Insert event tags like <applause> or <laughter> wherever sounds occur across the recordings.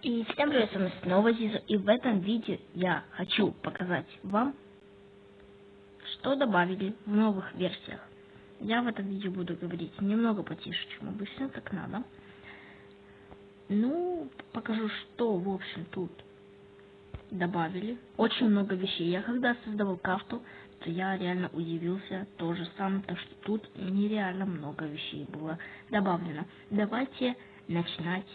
И всем привет, с вами снова Зиза, и в этом видео я хочу показать вам, что добавили в новых версиях. Я в этом видео буду говорить немного потише, чем обычно, так надо. Ну, покажу, что, в общем, тут добавили. Очень много вещей. Я когда создавал карту, то я реально удивился тоже сам, то что тут нереально много вещей было добавлено. Давайте начинать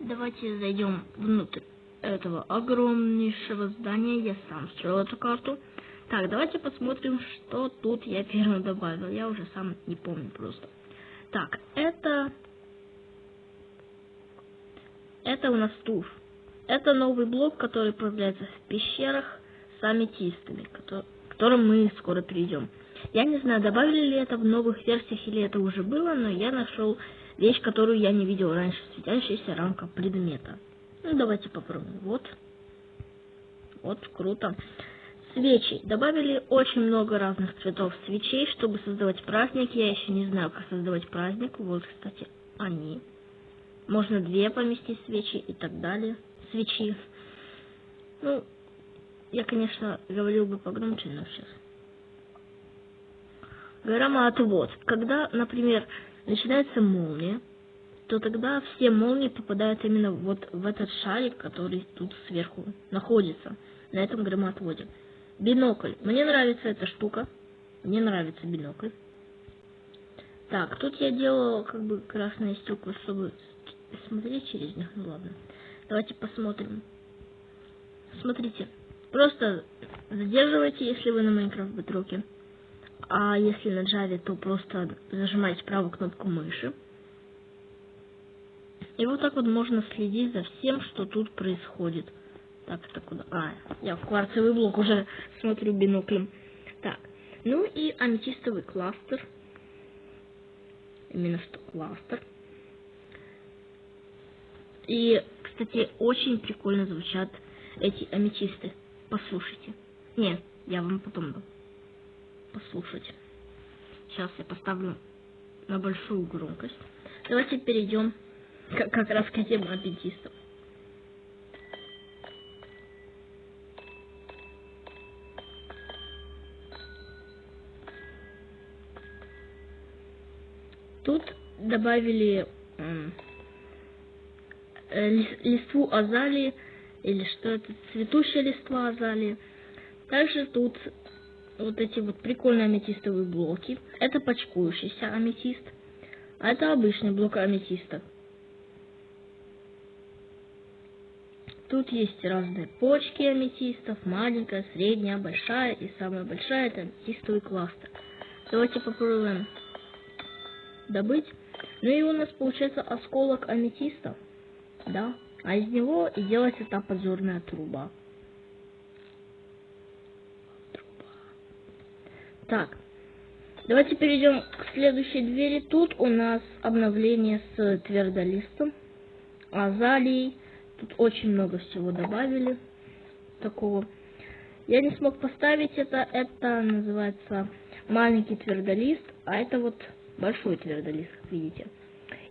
Давайте зайдем внутрь этого огромнейшего здания. Я сам строил эту карту. Так, давайте посмотрим, что тут я первым добавил. Я уже сам не помню просто. Так, это... Это у нас туф. Это новый блок, который появляется в пещерах с аметистами, к которым мы скоро перейдем. Я не знаю, добавили ли это в новых версиях или это уже было, но я нашел Вещь, которую я не видел раньше. Светящаяся рамка предмета. Ну, давайте попробуем. Вот. Вот, круто. Свечи. Добавили очень много разных цветов свечей, чтобы создавать праздник. Я еще не знаю, как создавать праздник. Вот, кстати, они. Можно две поместить свечи и так далее. Свечи. Ну, я, конечно, говорил бы погромче, но сейчас. Громоотвод. Когда, например, начинается молния, то тогда все молнии попадают именно вот в этот шарик, который тут сверху находится, на этом громоотводе. Бинокль. Мне нравится эта штука. Мне нравится бинокль. Так, тут я делала как бы красные стекла, чтобы смотреть через них. Ну ладно. Давайте посмотрим. Смотрите. Просто задерживайте, если вы на Майнкрафт Бетроке. А если на Java, то просто зажимаете правую кнопку мыши. И вот так вот можно следить за всем, что тут происходит. Так, это куда? А, я в кварцевый блок уже <laughs> смотрю биноклем. Так, ну и аметистовый кластер. Именно что кластер. И, кстати, очень прикольно звучат эти аметисты. Послушайте. Нет, я вам потом дам послушать. Сейчас я поставлю на большую громкость. Давайте перейдем как, как раз к теме адвентистов. Тут добавили э, листву азалии, или что это, цветущая листва азалии. Также тут вот эти вот прикольные аметистовые блоки. Это почкующийся аметист, а это обычный блок аметиста. Тут есть разные почки аметистов, маленькая, средняя, большая и самая большая это аметистовый кластер. Давайте попробуем добыть. Ну и у нас получается осколок аметиста, да, а из него и делается та подзорная труба. Так, давайте перейдем к следующей двери. Тут у нас обновление с твердолистом, азалией. Тут очень много всего добавили такого. Я не смог поставить это. Это называется маленький твердолист, а это вот большой твердолист, как видите.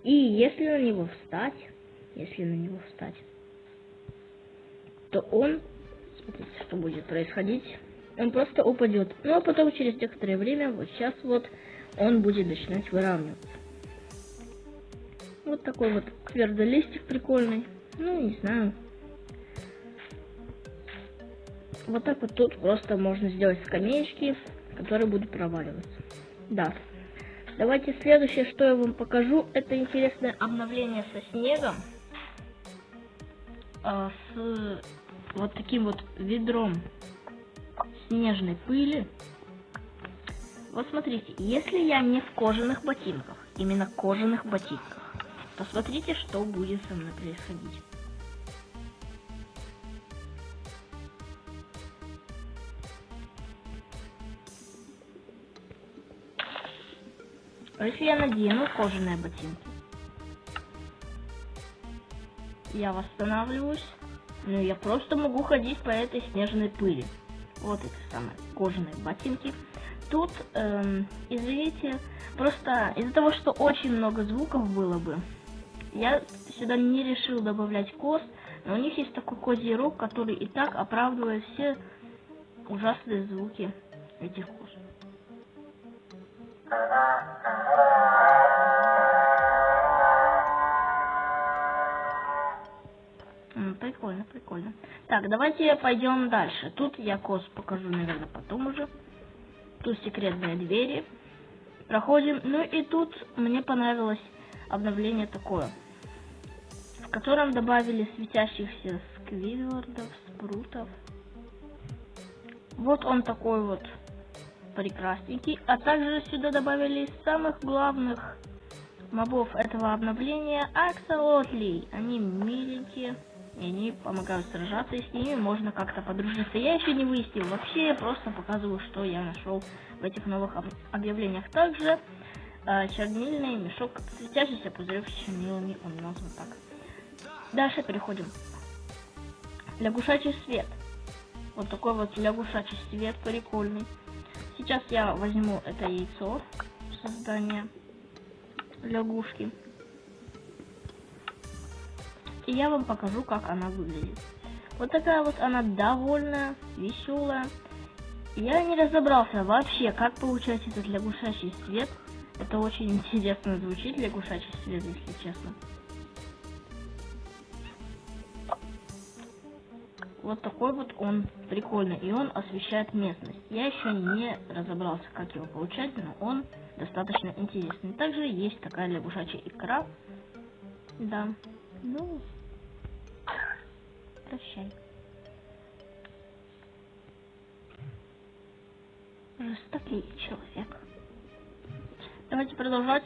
И если на него встать, если на него встать, то он, смотрите, что будет происходить он просто упадет. Ну а потом через некоторое время, вот сейчас вот, он будет начинать выравниваться. Вот такой вот твердолистик прикольный. Ну, не знаю. Вот так вот тут просто можно сделать скамеечки, которые будут проваливаться. Да. Давайте следующее, что я вам покажу, это интересное обновление со снегом. А, с вот таким вот ведром снежной пыли. Вот смотрите, если я не в кожаных ботинках, именно кожаных ботинках, то смотрите, что будет со мной происходить. А если я надену кожаные ботинки? Я восстанавливаюсь. Ну, я просто могу ходить по этой снежной пыли вот эти самые кожаные ботинки. Тут, эм, извините, просто из-за того, что очень много звуков было бы, Я сюда не решил добавлять кост, но у них есть такой козий который и так оправдывает все ужасные звуки этих коз. Прикольно, прикольно. Так, давайте пойдем дальше. Тут я коз покажу, наверное, потом уже. Тут секретные двери. Проходим. Ну и тут мне понравилось обновление такое. В котором добавили светящихся сквидвардов, спрутов. Вот он такой вот прекрасненький. А также сюда добавили самых главных мобов этого обновления аксолотлей. Они миленькие. И они помогают сражаться, и с ними можно как-то подружиться. Я еще не выяснил. Вообще, я просто показываю, что я нашел в этих новых объявлениях. Также э, чернильный мешок, светящийся пузырек с чернилами, он назван так. Дальше переходим. Лягушачий свет. Вот такой вот лягушачий свет, прикольный. Сейчас я возьму это яйцо создания лягушки. И я вам покажу, как она выглядит. Вот такая вот она довольная, веселая. Я не разобрался вообще, как получать этот лягушачий свет. Это очень <laughs> интересно звучит, лягушачий свет, если честно. Вот такой вот он прикольный, и он освещает местность. Я еще не разобрался, как его получать, но он достаточно интересный. Также есть такая лягушачья икра. Да. Ну, прощай. Жестокий человек. Давайте продолжать.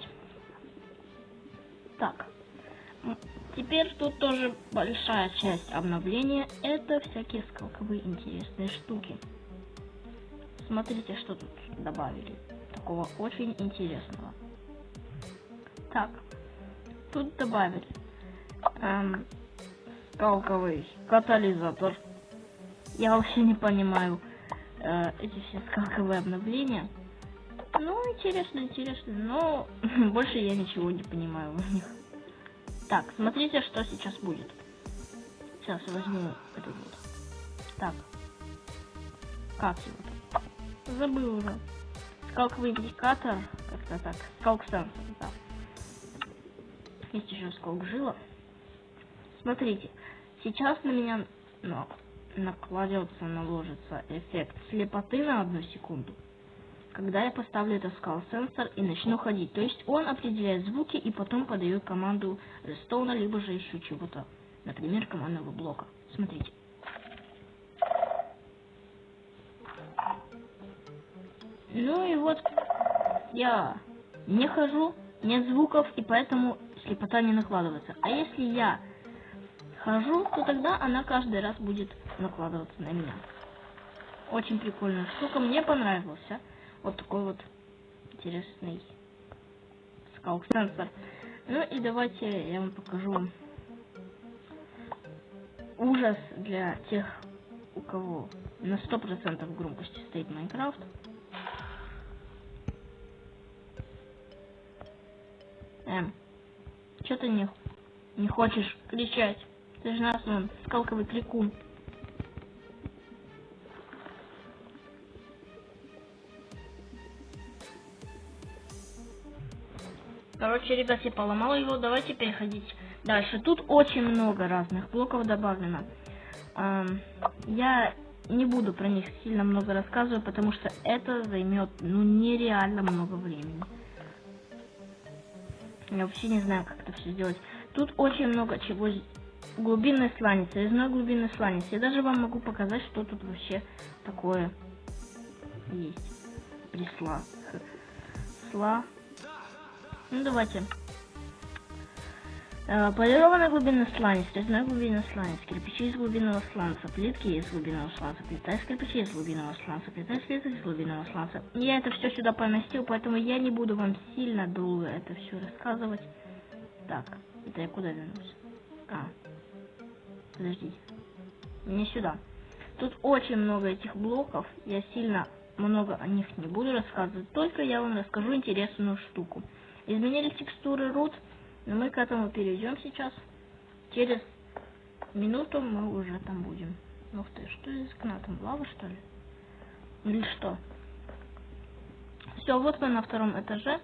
Так. Теперь тут тоже большая часть обновления. Это всякие скалковые интересные штуки. Смотрите, что тут добавили. Такого очень интересного. Так. Тут добавили эм, скалковый катализатор. Я вообще не понимаю э, эти все скалковые обновления. Ну, интересно, интересно, но <laughs> больше я ничего не понимаю в них. Так, смотрите, что сейчас будет. Сейчас возьму этот вот. Так. Как его там? Забыл уже. Скалковый индикатор. Как-то так. Скалк сенсор, да. Есть еще скалк жила. Смотрите. Сейчас на меня ну, накладется, наложится эффект слепоты на одну секунду когда я поставлю этот скал сенсор и начну ходить. То есть он определяет звуки и потом подает команду рестоуна, либо же еще чего-то. Например, командного блока. Смотрите. Ну и вот я не хожу, нет звуков, и поэтому слепота не накладывается. А если я хожу, то тогда она каждый раз будет накладываться на меня. Очень прикольная штука, мне понравилась. А? Вот такой вот интересный скалк сенсор. Ну и давайте я вам покажу ужас для тех, у кого на 100% громкости стоит Майнкрафт. Эм, что ты не, не хочешь кричать? Ты же нас, он, скалковый крикун. Короче, ребят, я поломал его. Давайте переходить дальше. Тут очень много разных блоков добавлено. Эм, я не буду про них сильно много рассказывать, потому что это займет ну нереально много времени. Я вообще не знаю, как это все сделать. Тут очень много чего. Глубинный сланец, резной глубинный сланец. Я даже вам могу показать, что тут вообще такое есть. Присла. Сла. Ну давайте. Э, полированная глубина сланец, резная глубина сланец, кирпичи из глубинного сланца, плитки из глубинного сланца, плита из кирпичей из глубинного сланца, плита из плиток из глубинного сланца. Я это все сюда поместил, поэтому я не буду вам сильно долго это все рассказывать. Так, это я куда вернусь? А, подождите. Не сюда. Тут очень много этих блоков, я сильно много о них не буду рассказывать, только я вам расскажу интересную штуку. Изменили текстуры root, Но мы к этому перейдем сейчас. Через минуту мы уже там будем. Ух ты, что из окна там? Лава, что ли? Или что? Все, вот мы на втором этаже.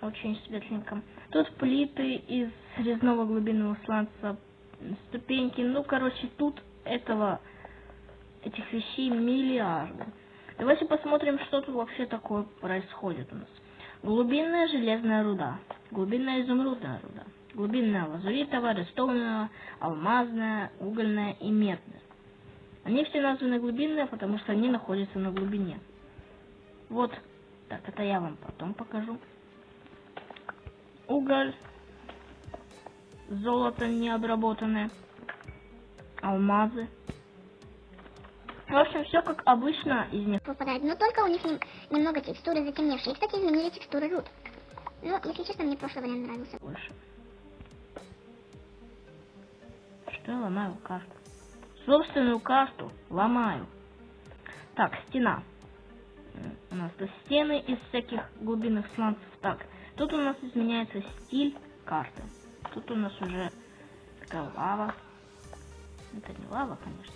Очень светленько. Тут плиты из резного глубинного сланца, ступеньки. Ну, короче, тут этого, этих вещей миллиарды. Давайте посмотрим, что тут вообще такое происходит у нас. Глубинная железная руда, глубинная изумрудная руда, глубинная лазуритовая, рестовная, алмазная, угольная и медная. Они все названы глубинные, потому что они находятся на глубине. Вот, так, это я вам потом покажу. Уголь, золото необработанное, алмазы. В общем, все как обычно из них. Попадает, но только у них немного текстуры затемневшие. И, кстати, изменили текстуры руд. Ну, если честно, мне прошлый вариант нравился больше. Что я ломаю карту? Собственную карту ломаю. Так, стена. У нас тут стены из всяких глубинных сланцев. Так, тут у нас изменяется стиль карты. Тут у нас уже такая лава. Это не лава, конечно.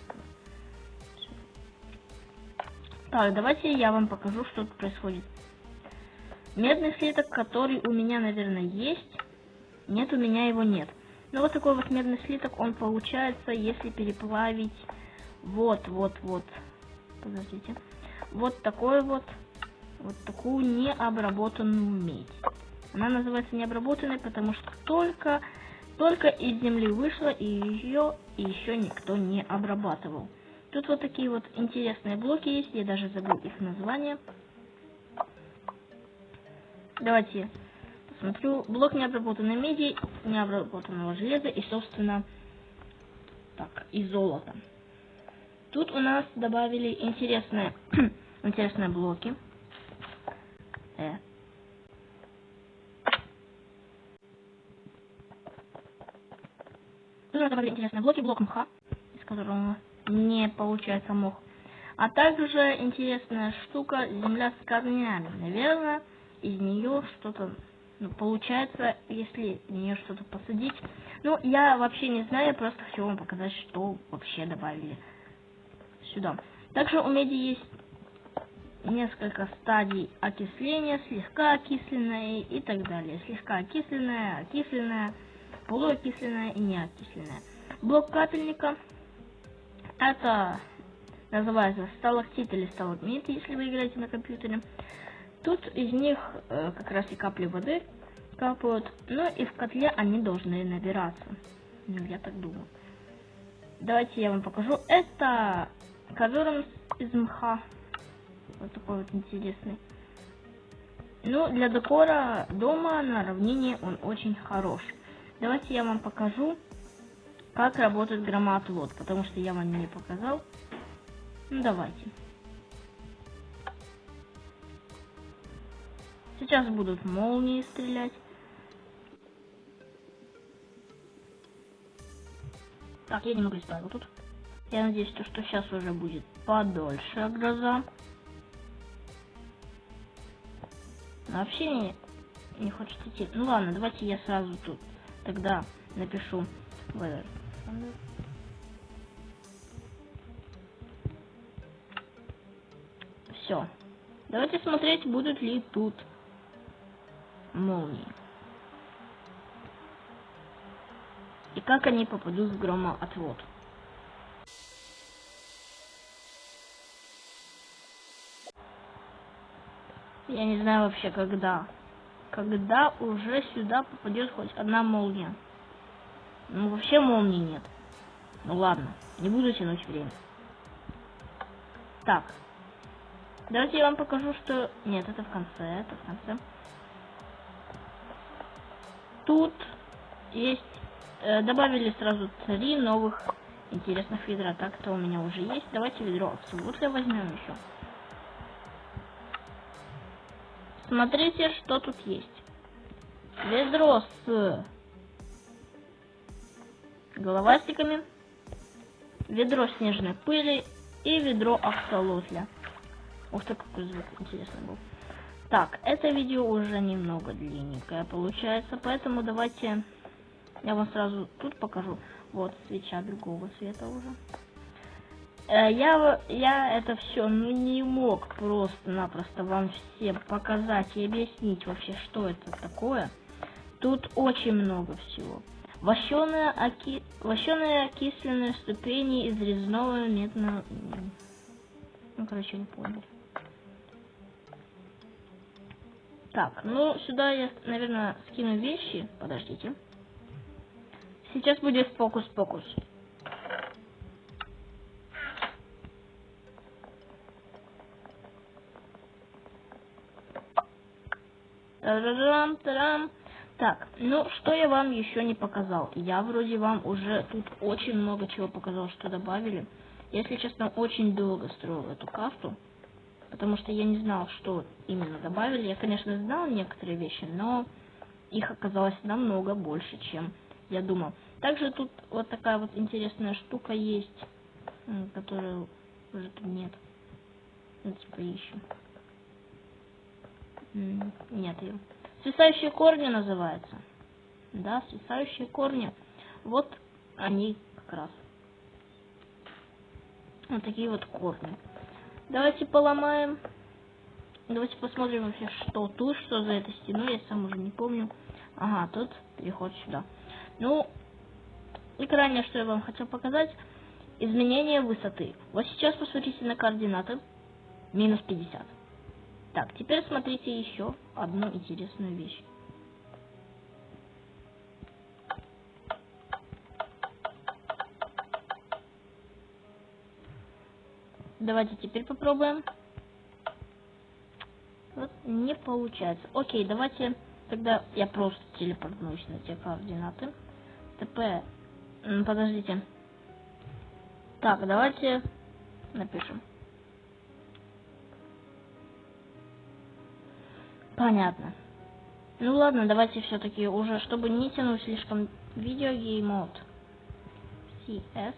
Так, давайте я вам покажу, что тут происходит. Медный слиток, который у меня, наверное, есть. Нет, у меня его нет. Ну, вот такой вот медный слиток, он получается, если переплавить вот, вот, вот. Подождите. Вот такой вот, вот такую необработанную медь. Она называется необработанной, потому что только, только из земли вышла, и ее еще никто не обрабатывал. Тут вот такие вот интересные блоки есть, я даже забыл их название. Давайте посмотрю. Блок необработанной меди, необработанного железа и, собственно, так, и золота. Тут у нас добавили интересные, <clears throat> интересные блоки. Э. Нас добавили интересные блоки, блок мха, из которого не получается мох. А также интересная штука земля с корнями. Наверное, из нее что-то ну, получается, если в нее что-то посадить. Ну, я вообще не знаю, я просто хочу вам показать, что вообще добавили сюда. Также у меди есть несколько стадий окисления, слегка окисленная и так далее. Слегка окисленная, окисленная, полуокисленная и неокисленная. Блок капельника это называется сталактит или сталагмит, если вы играете на компьютере. Тут из них э, как раз и капли воды капают, ну и в котле они должны набираться. Ну, я так думаю. Давайте я вам покажу. Это ковер из мха. Вот такой вот интересный. Ну, для декора дома на равнине он очень хорош. Давайте я вам покажу как работает громоотвод, потому что я вам не показал. Ну, давайте. Сейчас будут молнии стрелять. Так, я немного исправил тут. Я надеюсь, то, что сейчас уже будет подольше гроза. Вообще не, не хочет идти. Ну ладно, давайте я сразу тут тогда напишу weather. Все. Давайте смотреть, будут ли тут молнии. И как они попадут в громоотвод. Я не знаю вообще когда. Когда уже сюда попадет хоть одна молния. Ну, вообще молнии нет. Ну ладно, не буду тянуть время. Так. Давайте я вам покажу, что... Нет, это в конце, это в конце. Тут есть... Э, добавили сразу три новых интересных ведра. Так, это у меня уже есть. Давайте ведро абсолютно возьмем еще. Смотрите, что тут есть. Ведро с головастиками, ведро снежной пыли и ведро аксолотля. Ух ты, какой звук интересный был. Так, это видео уже немного длинненькое получается, поэтому давайте я вам сразу тут покажу. Вот свеча другого цвета уже. Э, я, я это все ну, не мог просто-напросто вам всем показать и объяснить вообще, что это такое. Тут очень много всего. Вощеные, оки... Окисленные ступени из резного медного... Ну, короче, не понял. Так, ну, сюда я, наверное, скину вещи. Подождите. Сейчас будет фокус-покус. Тарарам, тарам. Так, ну что я вам еще не показал? Я вроде вам уже тут очень много чего показал, что добавили. Если честно, очень долго строил эту карту, потому что я не знал, что именно добавили. Я, конечно, знал некоторые вещи, но их оказалось намного больше, чем я думал. Также тут вот такая вот интересная штука есть, которую уже тут нет. Ну, типа ищем. Нет ее. Свисающие корни называется. Да, свисающие корни. Вот они как раз. Вот такие вот корни. Давайте поломаем. Давайте посмотрим вообще, что тут, что за этой стеной. Я сам уже не помню. Ага, тут переход сюда. Ну, и крайнее, что я вам хотел показать. Изменение высоты. Вот сейчас посмотрите на координаты. Минус 50. Так, теперь смотрите еще одну интересную вещь. Давайте теперь попробуем. Вот не получается. Окей, давайте тогда я просто телепортнусь на те координаты. ТП. Подождите. Так, давайте напишем. Понятно. Ну ладно, давайте все-таки уже, чтобы не тянуть слишком видео геймод. CS.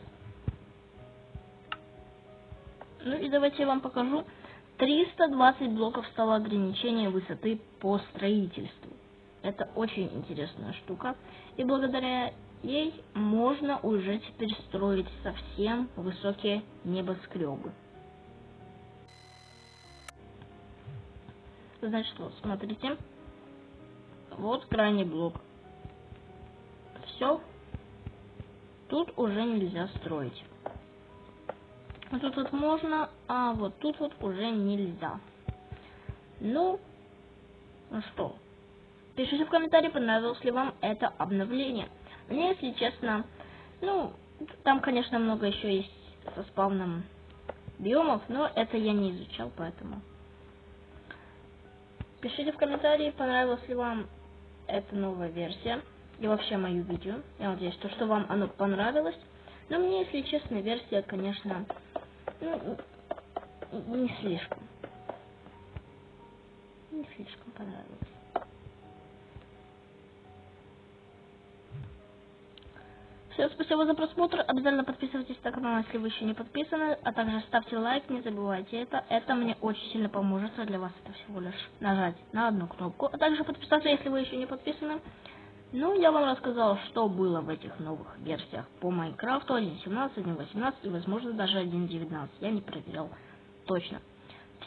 Ну и давайте я вам покажу. 320 блоков стало ограничение высоты по строительству. Это очень интересная штука. И благодаря ей можно уже теперь строить совсем высокие небоскребы. Значит, вот, смотрите. Вот крайний блок. Все. Тут уже нельзя строить. Вот тут вот можно, а вот тут вот уже нельзя. Ну, ну что, пишите в комментарии, понравилось ли вам это обновление. Мне, если честно, ну, там, конечно, много еще есть со спавном биомов, но это я не изучал, поэтому... Пишите в комментарии, понравилась ли вам эта новая версия и вообще мою видео. Я надеюсь, то, что вам оно понравилось. Но мне, если честно, версия, конечно, ну, не слишком. Не слишком понравилась. Всем спасибо за просмотр. Обязательно подписывайтесь на канал, если вы еще не подписаны. А также ставьте лайк, не забывайте это. Это мне очень сильно поможет. А для вас это всего лишь нажать на одну кнопку. А также подписаться, если вы еще не подписаны. Ну, я вам рассказал, что было в этих новых версиях по Майнкрафту 1.17, 1.18 и, возможно, даже 1.19. Я не проверял точно.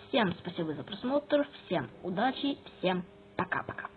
Всем спасибо за просмотр, всем удачи, всем пока-пока.